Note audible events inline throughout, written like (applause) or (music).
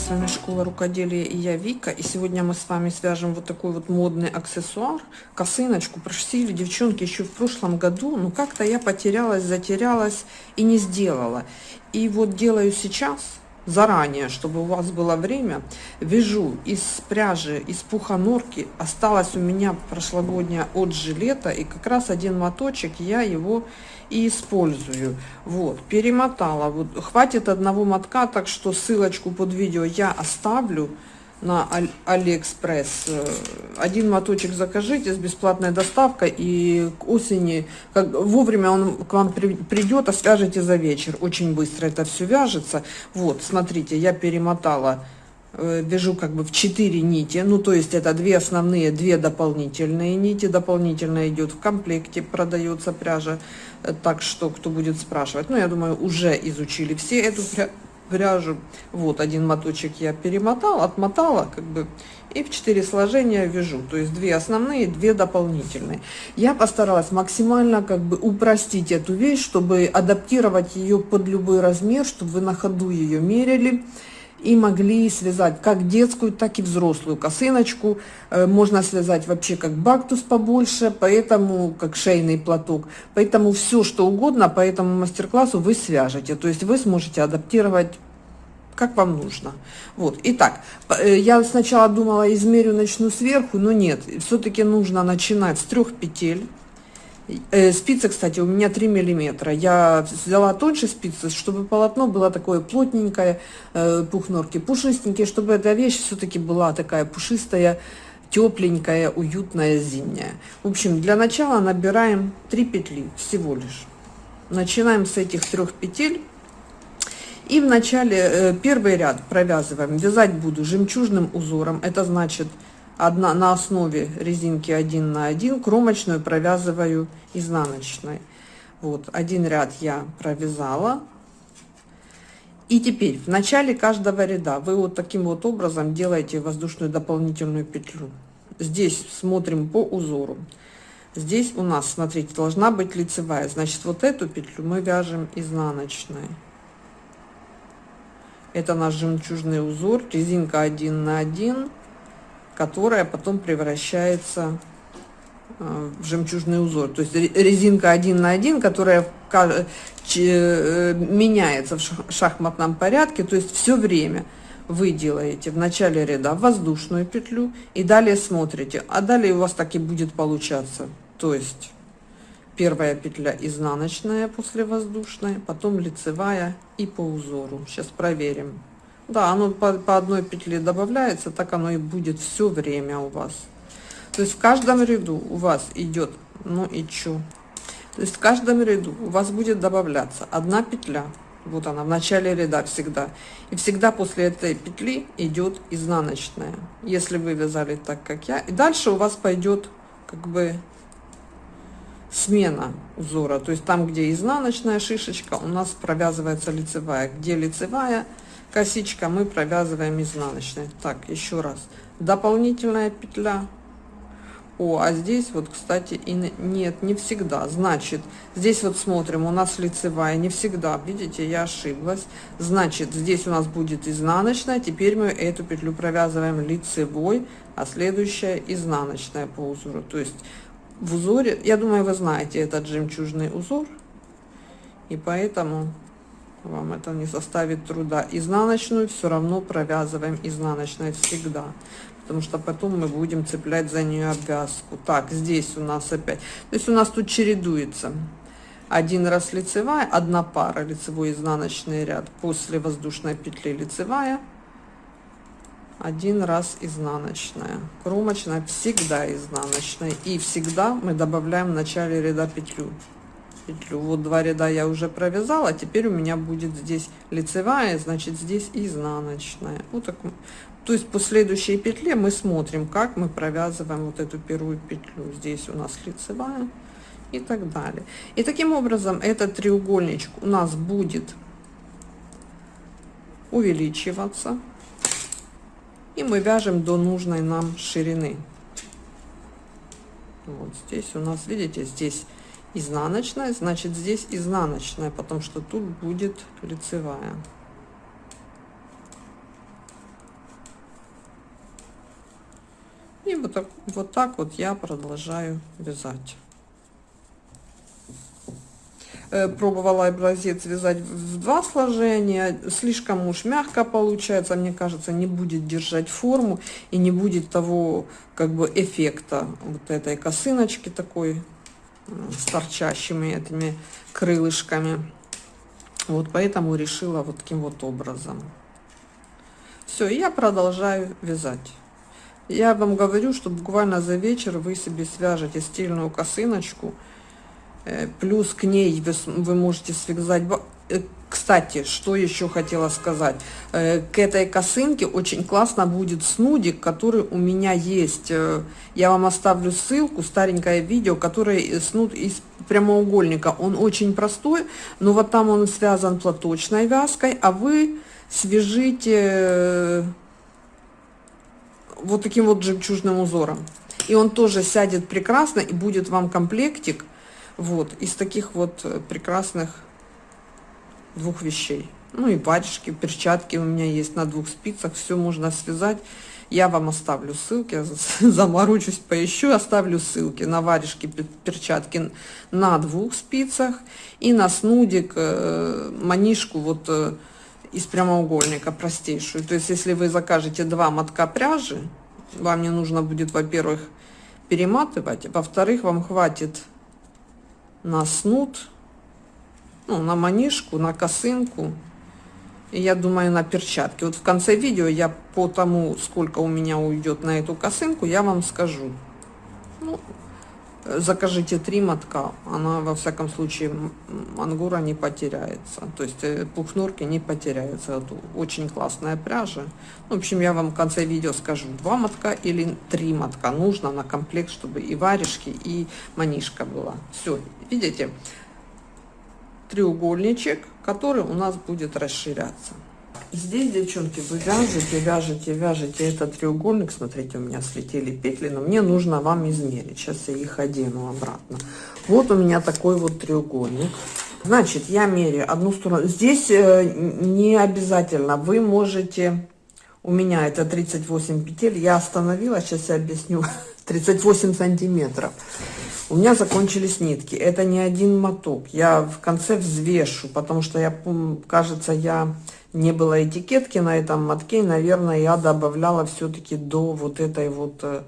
с вами Школа Рукоделия и я Вика. И сегодня мы с вами свяжем вот такой вот модный аксессуар, косыночку. Просили девчонки еще в прошлом году, но как-то я потерялась, затерялась и не сделала. И вот делаю сейчас, заранее, чтобы у вас было время, вяжу из пряжи, из пуха норки. Осталось у меня прошлогодняя от жилета, и как раз один моточек я его и использую. Вот, перемотала. Вот, хватит одного мотка, так что ссылочку под видео я оставлю на Алиэкспресс. Один моточек закажите с бесплатной доставкой, и к осени, как, вовремя он к вам при, придет, а свяжете за вечер. Очень быстро это все вяжется. Вот, смотрите, я перемотала Э, вяжу как бы в 4 нити, ну то есть это две основные, две дополнительные нити, дополнительно идет в комплекте, продается пряжа, э, так что кто будет спрашивать, ну я думаю уже изучили все эту пряжу, вот один моточек я перемотала, отмотала как бы и в 4 сложения вяжу, то есть две основные, две дополнительные. Я постаралась максимально как бы упростить эту вещь, чтобы адаптировать ее под любой размер, чтобы вы на ходу ее мерили, и могли связать как детскую, так и взрослую косыночку. Э, можно связать вообще как бактус побольше, поэтому как шейный платок. Поэтому все, что угодно по этому мастер-классу вы свяжете. То есть вы сможете адаптировать как вам нужно. Вот, итак, э, я сначала думала, измерю, начну сверху, но нет, все-таки нужно начинать с трех петель. Э, спицы, кстати, у меня 3 миллиметра. Я взяла тоньше спицы, чтобы полотно было такое плотненькое, э, пух норки пушистенькие, чтобы эта вещь все-таки была такая пушистая, тепленькая, уютная, зимняя. В общем, для начала набираем 3 петли всего лишь. Начинаем с этих трех петель. И в начале э, первый ряд провязываем. Вязать буду жемчужным узором. Это значит одна на основе резинки 1 на 1 кромочную провязываю изнаночной. Вот один ряд я провязала. И теперь в начале каждого ряда вы вот таким вот образом делаете воздушную дополнительную петлю. Здесь смотрим по узору. Здесь у нас смотрите должна быть лицевая. Значит вот эту петлю мы вяжем изнаночной. Это наш жемчужный узор. Резинка 1 на 1 которая потом превращается э, в жемчужный узор. То есть резинка один на один, которая э, меняется в шахматном порядке, то есть все время вы делаете в начале ряда воздушную петлю и далее смотрите, а далее у вас так и будет получаться. То есть первая петля изнаночная после воздушной, потом лицевая и по узору. Сейчас проверим. Да, оно по, по одной петле добавляется, так оно и будет все время у вас. То есть в каждом ряду у вас идет, ну и чё? То есть в каждом ряду у вас будет добавляться одна петля. Вот она в начале ряда всегда. И всегда после этой петли идет изнаночная. Если вы вязали так, как я. И дальше у вас пойдет как бы смена узора. То есть там, где изнаночная шишечка, у нас провязывается лицевая. Где лицевая, косичка мы провязываем изнаночной. Так еще раз. Дополнительная петля. О а здесь вот кстати и нет не всегда. Значит здесь вот смотрим у нас лицевая не всегда. Видите я ошиблась. Значит здесь у нас будет изнаночная. Теперь мы эту петлю провязываем лицевой а следующая изнаночная по узору. То есть в узоре я думаю вы знаете этот жемчужный узор. И поэтому вам это не составит труда. Изнаночную все равно провязываем изнаночной всегда потому что потом мы будем цеплять за нее обвязку. Так здесь у нас опять то есть у нас тут чередуется. Один раз лицевая одна пара лицевой изнаночный ряд после воздушной петли лицевая один раз изнаночная. Кромочная всегда изнаночная и всегда мы добавляем в начале ряда петлю петлю вот два ряда я уже провязала теперь у меня будет здесь лицевая значит здесь изнаночная. Вот так то есть по следующей петле мы смотрим как мы провязываем вот эту первую петлю. Здесь у нас лицевая и так далее. И таким образом этот треугольничек у нас будет увеличиваться и мы вяжем до нужной нам ширины. Вот здесь у нас видите здесь изнаночная, значит здесь изнаночная, потому что тут будет лицевая. И вот так, вот так вот я продолжаю вязать. Э, пробовала образец вязать в два сложения. Слишком уж мягко получается, мне кажется, не будет держать форму и не будет того как бы эффекта вот этой косыночки такой с торчащими этими крылышками. Вот поэтому решила вот таким вот образом. Все, я продолжаю вязать. Я вам говорю, что буквально за вечер вы себе свяжете стильную косыночку, Э, плюс к ней вы, вы можете связать э, кстати, что еще хотела сказать. Э, к этой косынке очень классно будет снудик, который у меня есть. Я вам оставлю ссылку, старенькое видео, который снуд из прямоугольника. Он очень простой, но вот там он связан платочной вязкой, а вы свяжите вот таким вот жемчужным узором. И он тоже сядет прекрасно, и будет вам комплектик вот, из таких вот э, прекрасных двух вещей. Ну и варежки, перчатки у меня есть на двух спицах, все можно связать. Я вам оставлю ссылки, (laughs) заморочусь, поищу, оставлю ссылки на варежки, перчатки на двух спицах и на снудик, э, манишку вот э, из прямоугольника простейшую. То есть, если вы закажете два мотка пряжи, вам не нужно будет, во-первых, перематывать, во-вторых, вам хватит на снуд, ну, на манишку, на косынку. И я думаю, на перчатки. Вот в конце видео я по тому, сколько у меня уйдет на эту косынку, я вам скажу. Ну, закажите три мотка, она во всяком случае ангура не потеряется, то есть э, пухнурки не потеряются. Это очень классная пряжа. В общем, я вам в конце видео скажу, два мотка или три мотка нужно на комплект, чтобы и варежки, и манишка была. Все, видите, треугольничек, который у нас будет расширяться. Здесь, девчонки, вы вяжете, вяжете, вяжете этот треугольник. Смотрите, у меня слетели петли, но мне нужно вам измерить. Сейчас я их одену обратно. Вот у меня такой вот треугольник. Значит, я меряю одну сторону. Здесь э, не обязательно. Вы можете... У меня это 38 петель. Я остановила, сейчас я объясню. (laughs) 38 сантиметров. У меня закончились нитки. Это не один моток. Я в конце взвешу, потому что я, кажется, я не было этикетки на этом мотке, наверное, я добавляла все-таки до вот этой вот э,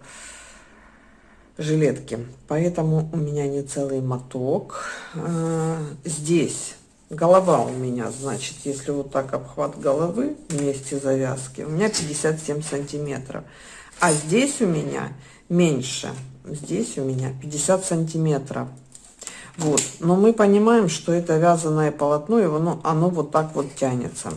жилетки. Поэтому у меня не целый моток. Э, здесь голова у меня, значит, если вот так обхват головы вместе завязки, у меня 57 сантиметров. А здесь у меня меньше. Здесь у меня 50 сантиметров. Вот. Но мы понимаем, что это вязаное полотно, его, ну, оно вот так вот тянется.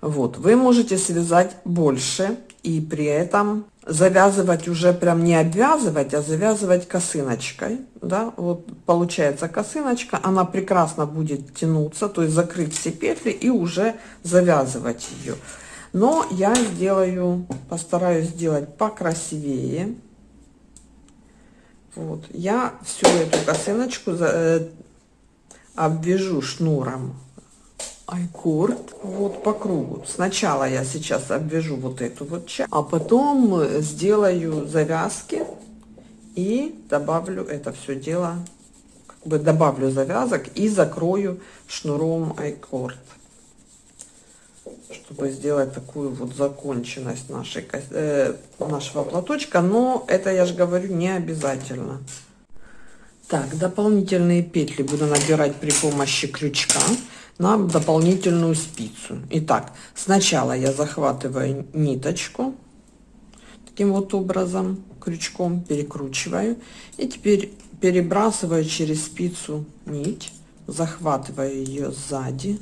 Вот, вы можете связать больше и при этом завязывать уже прям не обвязывать, а завязывать косыночкой, да, вот получается косыночка, она прекрасно будет тянуться, то есть закрыть все петли и уже завязывать ее. Но я сделаю, постараюсь сделать покрасивее. Вот, я всю эту косыночку э, обвяжу шнуром. Айкорд вот по кругу. Сначала я сейчас обвяжу вот эту вот часть, а потом э, сделаю завязки и добавлю это все дело, как бы добавлю завязок и закрою шнуром айкорд чтобы сделать такую вот законченность нашей, э, нашего платочка. Но это, я же говорю, не обязательно. Так, дополнительные петли буду набирать при помощи крючка на дополнительную спицу. Итак, сначала я захватываю ниточку таким вот образом, крючком перекручиваю. И теперь перебрасываю через спицу нить, захватываю ее сзади.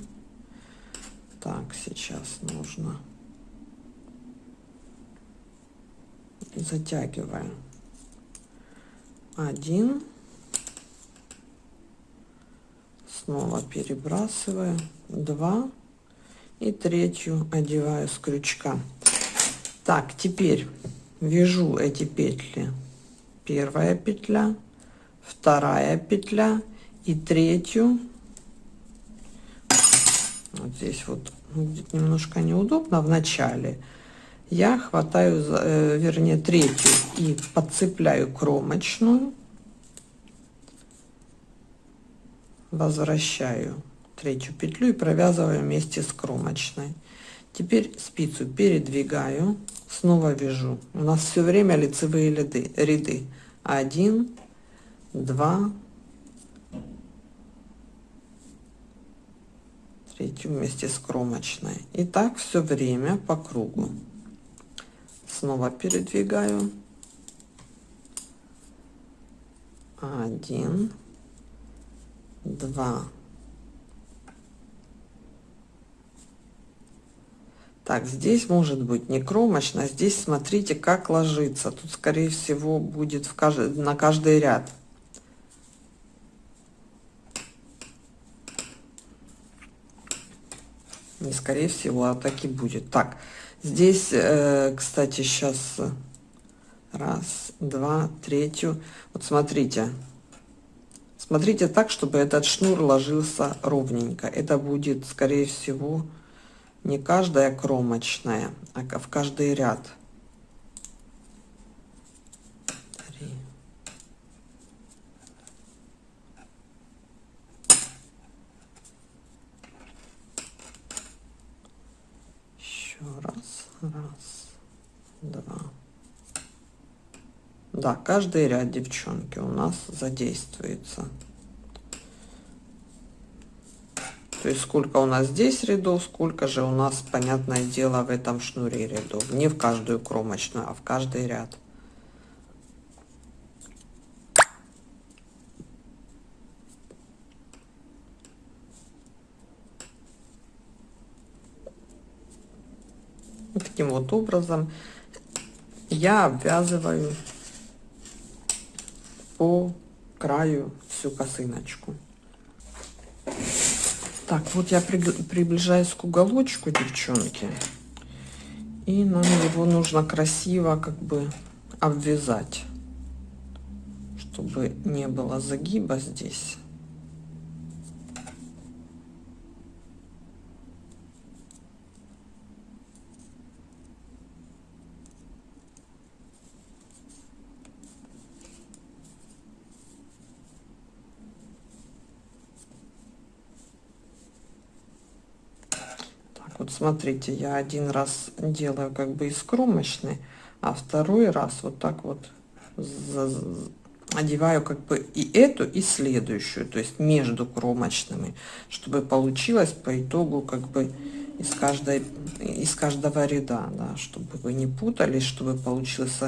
Так, сейчас нужно. Затягиваю один. Снова перебрасываю. 2 и третью одеваю с крючка. Так теперь вяжу эти петли. Первая петля вторая петля и третью вот здесь вот ну, будет немножко неудобно. В начале я хватаю э, вернее третью и подцепляю кромочную. Возвращаю третью петлю и провязываю вместе с кромочной. Теперь спицу передвигаю снова вяжу. У нас все время лицевые ряды ряды. 1 2 смотрите вместе с кромочной. И так все время по кругу. Снова передвигаю. Один. Два. Так здесь может быть не кромочно здесь смотрите как ложится. Тут скорее всего будет в каждый на каждый ряд. Не скорее всего, а так и будет. Так, здесь, э, кстати, сейчас раз, два, третью. Вот смотрите. Смотрите так, чтобы этот шнур ложился ровненько. Это будет, скорее всего, не каждая кромочная, а в каждый ряд. Три. Еще раз, раз, два. Да, каждый ряд, девчонки, у нас задействуется. То есть сколько у нас здесь рядов, сколько же у нас, понятное дело, в этом шнуре рядов. Не в каждую кромочную, а в каждый ряд. Таким вот образом я обвязываю по краю всю косыночку. Так, вот я приближаюсь к уголочку, девчонки. И нам его нужно красиво как бы обвязать, чтобы не было загиба здесь. Вот смотрите, я один раз делаю как бы из кромочной, а второй раз вот так вот одеваю как бы и эту, и следующую, то есть между кромочными, чтобы получилось по итогу как бы из каждой из каждого ряда, да, чтобы вы не путались, чтобы получилась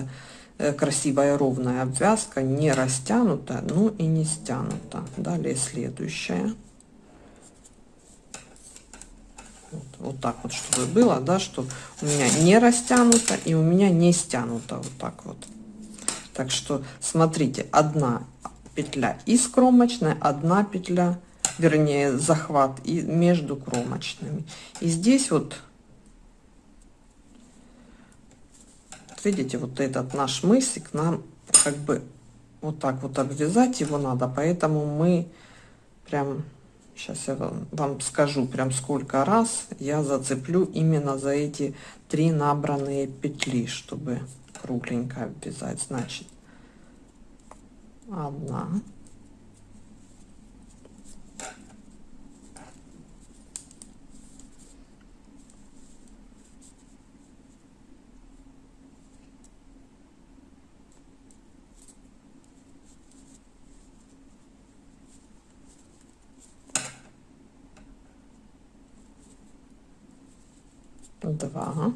э, красивая ровная обвязка, не растянута, ну и не стянута. Далее следующая. Вот, вот так вот, чтобы было, да, что у меня не растянуто и у меня не стянуто. Вот так вот. Так что смотрите, одна петля из кромочной, одна петля, вернее, захват и между кромочными. И здесь вот, видите, вот этот наш мысик нам как бы вот так вот обвязать его надо, поэтому мы прям Сейчас я вам, скажу прям сколько раз я зацеплю именно за эти три набранные петли, чтобы кругленько обвязать. Значит, одна. два.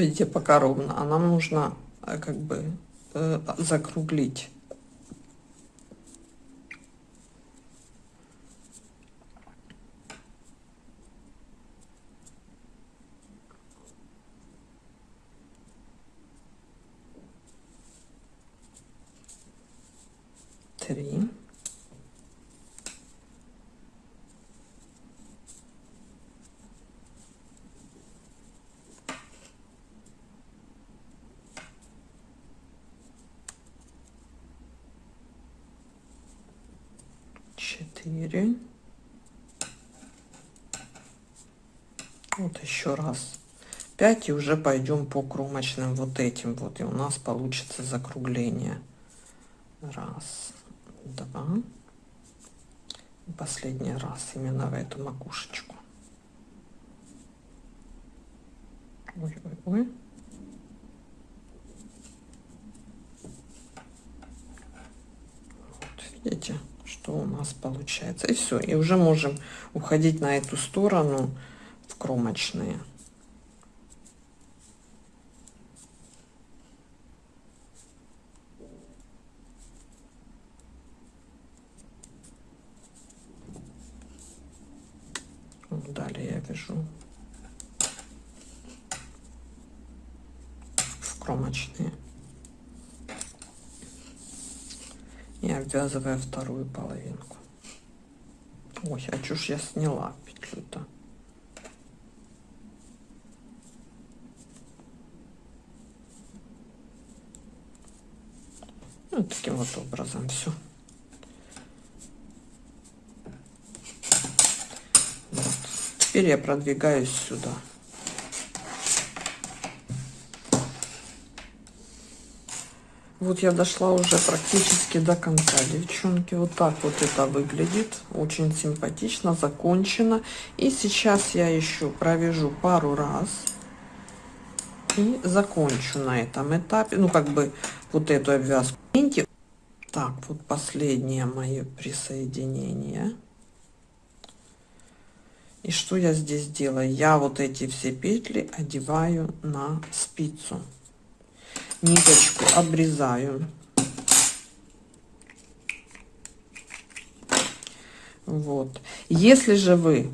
Видите, пока ровно. А нам нужно э, как бы э, закруглить. Три. Четыре. Вот еще раз. 5 и уже пойдем по кромочным вот этим вот и у нас получится закругление. Раз два. Последний раз именно в эту макушечку. Ой, ой, ой. Вот, видите что у нас получается. И все и уже можем уходить на эту сторону в кромочные. Далее я вяжу в кромочные. И обвязывая вторую половинку ой а чушь я сняла петлю-то? Вот таким вот образом все Теперь я продвигаюсь сюда. Вот я дошла уже практически до конца, девчонки. Вот так вот это выглядит. Очень симпатично, закончено. И сейчас я еще провяжу пару раз. И закончу на этом этапе. Ну, как бы вот эту обвязку. Так, вот последнее мое присоединение. И что я здесь делаю? Я вот эти все петли одеваю на спицу. Ниточку обрезаю. Вот. Если же вы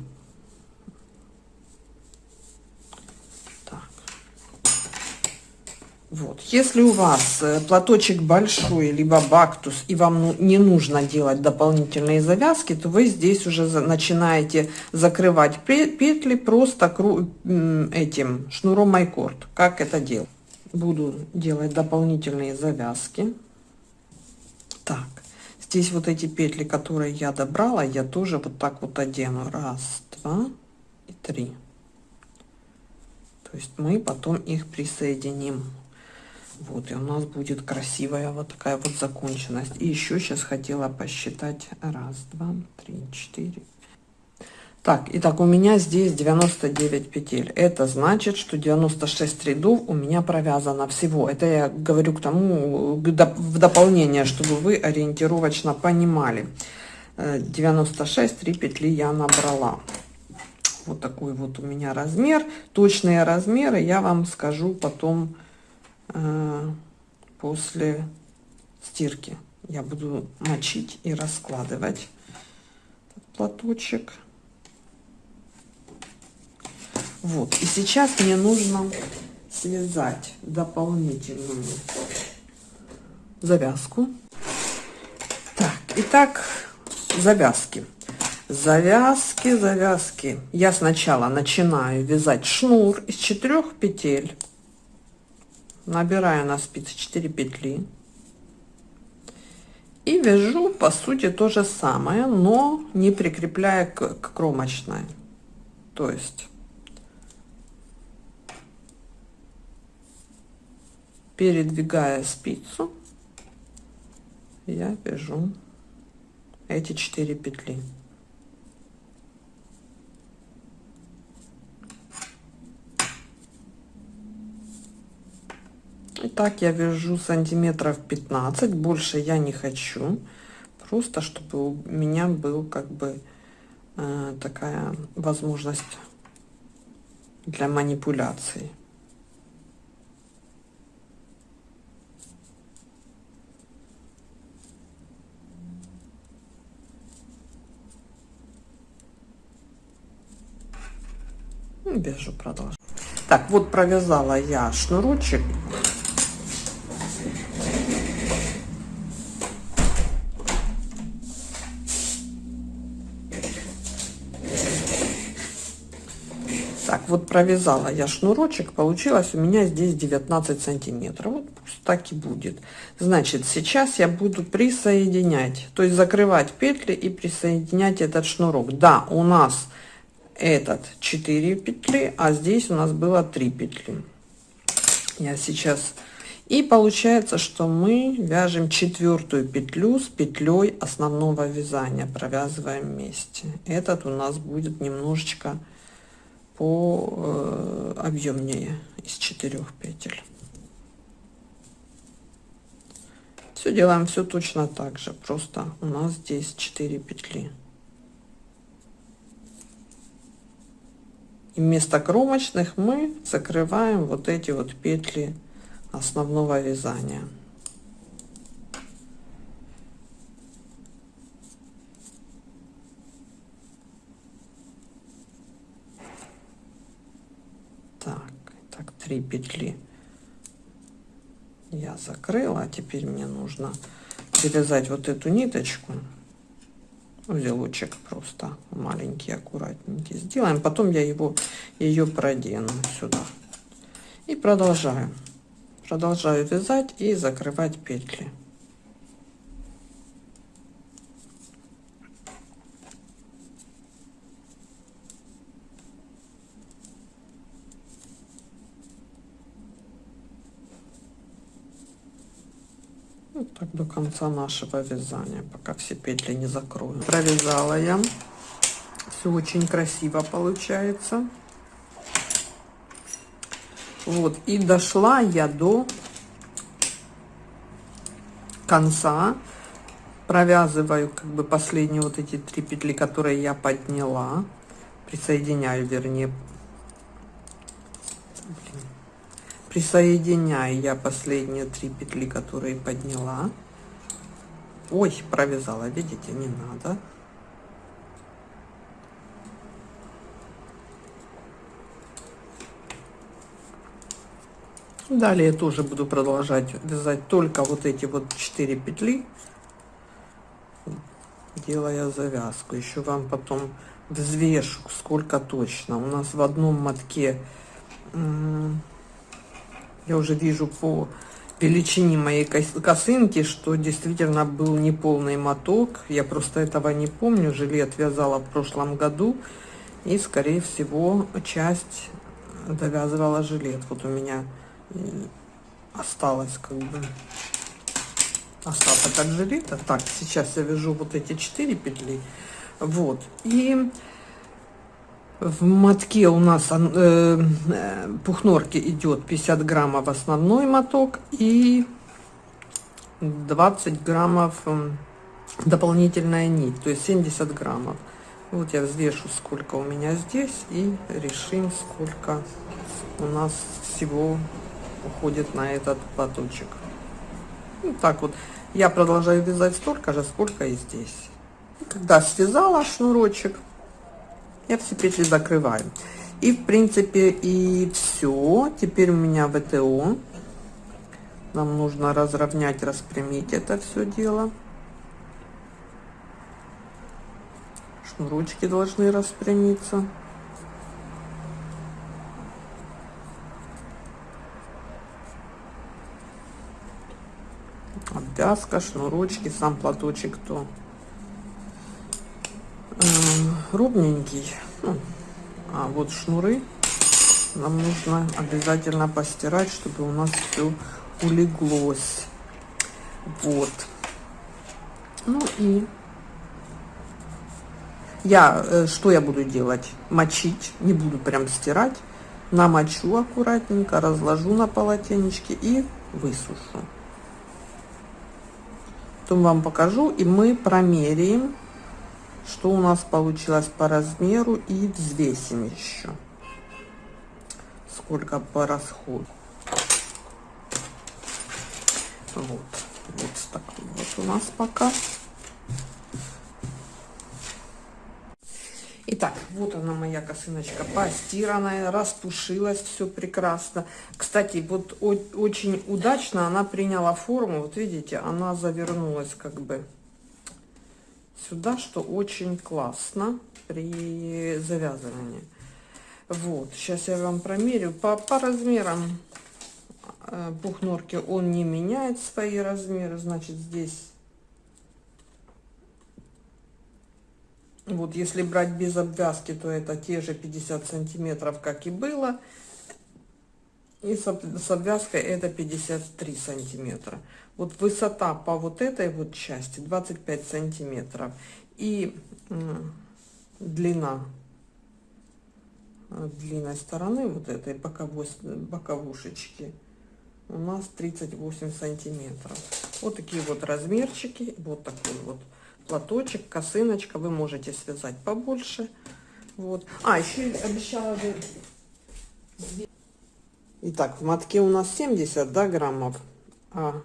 Вот. Если у вас э, платочек большой, либо бактус, и вам ну, не нужно делать дополнительные завязки, то вы здесь уже начинаете закрывать петли просто этим шнуром майкорд. Как это делать? Буду делать дополнительные завязки. Так, здесь вот эти петли, которые я добрала, я тоже вот так вот одену. Раз, два и три. То есть мы потом их присоединим. Вот, и у нас будет красивая вот такая вот законченность. И еще сейчас хотела посчитать. Раз, два, три, четыре. Так, итак, у меня здесь 99 петель. Это значит, что 96 рядов у меня провязано всего. Это я говорю к тому, в дополнение, чтобы вы ориентировочно понимали. 96, 3 петли я набрала. Вот такой вот у меня размер. Точные размеры я вам скажу потом Э, после стирки. Я буду мочить и раскладывать платочек. Вот. И сейчас мне нужно связать дополнительную завязку. Так, итак, завязки. Завязки, завязки. Я сначала начинаю вязать шнур из четырех петель набираю на спице 4 петли и вяжу по сути то же самое но не прикрепляя к, к кромочной то есть передвигая спицу я вяжу эти 4 петли И так я вяжу сантиметров 15, больше я не хочу. Просто чтобы у меня был как бы э, такая возможность для манипуляции. Вяжу, продолжу. Так, вот провязала я шнурочек вот провязала я шнурочек, получилось у меня здесь 19 сантиметров. Вот пусть так и будет. Значит, сейчас я буду присоединять, то есть закрывать петли и присоединять этот шнурок. Да, у нас этот 4 петли а здесь у нас было 3 петли. Я сейчас. И получается что мы вяжем четвертую петлю с петлей основного вязания провязываем вместе. Этот у нас будет немножечко по э, объемнее из четырех петель. Все делаем все точно так же. Просто у нас здесь 4 петли и вместо кромочных мы закрываем вот эти вот петли основного вязания. Так так 3 петли я закрыла. А теперь мне нужно перевязать вот эту ниточку узелочек просто маленький аккуратненький сделаем. Потом я его ее продену сюда. И продолжаю продолжаю вязать и закрывать петли так до конца нашего вязания пока все петли не закрою. Провязала я. Все очень красиво получается. Вот и дошла я до конца. Провязываю как бы последние вот эти три петли которые я подняла. Присоединяю вернее присоединяю я последние три петли которые подняла. Ой провязала видите не надо. Далее тоже буду продолжать вязать только вот эти вот 4 петли делая завязку. Еще вам потом взвешу сколько точно. У нас в одном мотке я уже вижу по величине моей косынки, что действительно был неполный моток. Я просто этого не помню. Жилет вязала в прошлом году. И, скорее всего, часть довязывала жилет. Вот у меня осталось как бы остаток от жилета. Так, сейчас я вяжу вот эти четыре петли. Вот. И в мотке у нас э, э, пухнорки идет 50 граммов основной моток и 20 граммов дополнительная нить, то есть 70 граммов. Вот я взвешу, сколько у меня здесь, и решим, сколько у нас всего уходит на этот платочек. Вот так вот. Я продолжаю вязать столько же, сколько и здесь. Когда связала шнурочек, я все петли закрываю. И в принципе и все теперь у меня вто. Нам нужно разровнять распрямить это все дело. Шнурочки должны распрямиться. Обвязка шнурочки сам платочек то ровненький ну, а вот шнуры нам нужно обязательно постирать чтобы у нас все улеглось. Вот. Ну и я э, что я буду делать? Мочить. Не буду прям стирать. Намочу аккуратненько разложу на полотенечке и высушу. Потом вам покажу и мы промеряем что у нас получилось по размеру и взвесим еще. Сколько по расходу. Вот вот такой вот у нас пока. Итак, вот она моя косыночка постиранная, распушилась, все прекрасно. Кстати, вот очень удачно она приняла форму, вот видите, она завернулась как бы сюда, что очень классно при завязывании. Вот, сейчас я вам промерю по, по размерам э, бухнорки. Он не меняет свои размеры, значит здесь Вот если брать без обвязки, то это те же 50 сантиметров, как и было. И с обвязкой это 53 сантиметра. Вот высота по вот этой вот части 25 сантиметров. И длина длинной стороны вот этой боковой, боковушечки у нас 38 сантиметров. Вот такие вот размерчики. Вот такой вот платочек, косыночка. Вы можете связать побольше. Вот. А, еще обещала бы... Итак, в мотке у нас 70 да, граммов, а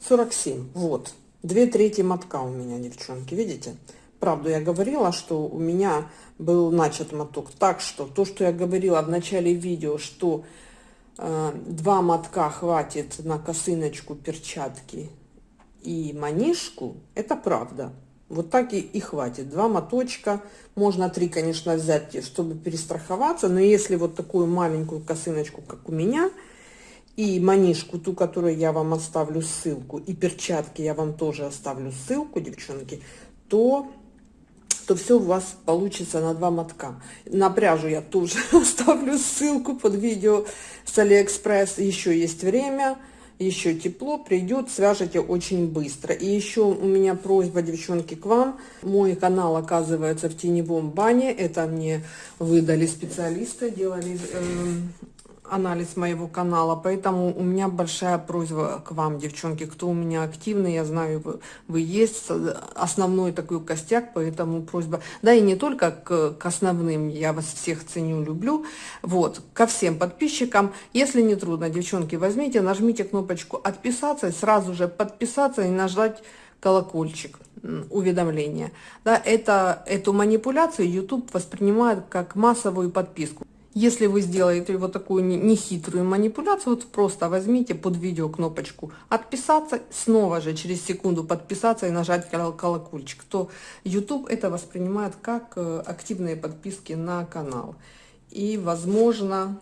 47. Вот. Две трети мотка у меня, девчонки, видите? Правду я говорила, что у меня был начат моток. Так что то, что я говорила в начале видео, что э, два мотка хватит на косыночку, перчатки и манишку, это правда. Вот так и, и хватит. Два моточка, можно три, конечно, взять, чтобы перестраховаться, но если вот такую маленькую косыночку, как у меня, и манишку, ту, которую я вам оставлю ссылку, и перчатки я вам тоже оставлю ссылку, девчонки, то то все у вас получится на два мотка. На пряжу я тоже (laughs) оставлю ссылку под видео с Алиэкспресс. Еще есть время еще тепло, придет, свяжете очень быстро. И еще у меня просьба, девчонки, к вам. Мой канал оказывается в теневом бане. Это мне выдали специалисты, делали э, анализ моего канала, поэтому у меня большая просьба к вам, девчонки, кто у меня активный, я знаю, вы, вы есть, основной такой костяк, поэтому просьба, да и не только к, к основным, я вас всех ценю, люблю, вот, ко всем подписчикам, если не трудно, девчонки, возьмите, нажмите кнопочку «Отписаться», сразу же подписаться и нажать колокольчик уведомления. Да, это, эту манипуляцию YouTube воспринимает как массовую подписку. Если вы сделаете вот такую нехитрую манипуляцию, вот просто возьмите под видео кнопочку «Отписаться», снова же через секунду подписаться и нажать колокольчик, то YouTube это воспринимает как э, активные подписки на канал. И, возможно,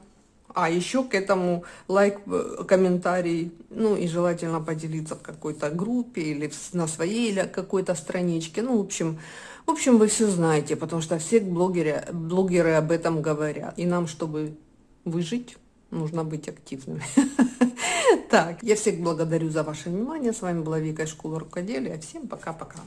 а еще к этому лайк, э, комментарий, ну и желательно поделиться в какой-то группе или на своей или какой-то страничке. Ну, в общем, в общем, вы все знаете, потому что все блогеры, блогеры об этом говорят. И нам, чтобы выжить, нужно быть активными. (laughs) Так, я всех благодарю за ваше внимание. С вами была Вика из школы рукоделия. Всем пока-пока.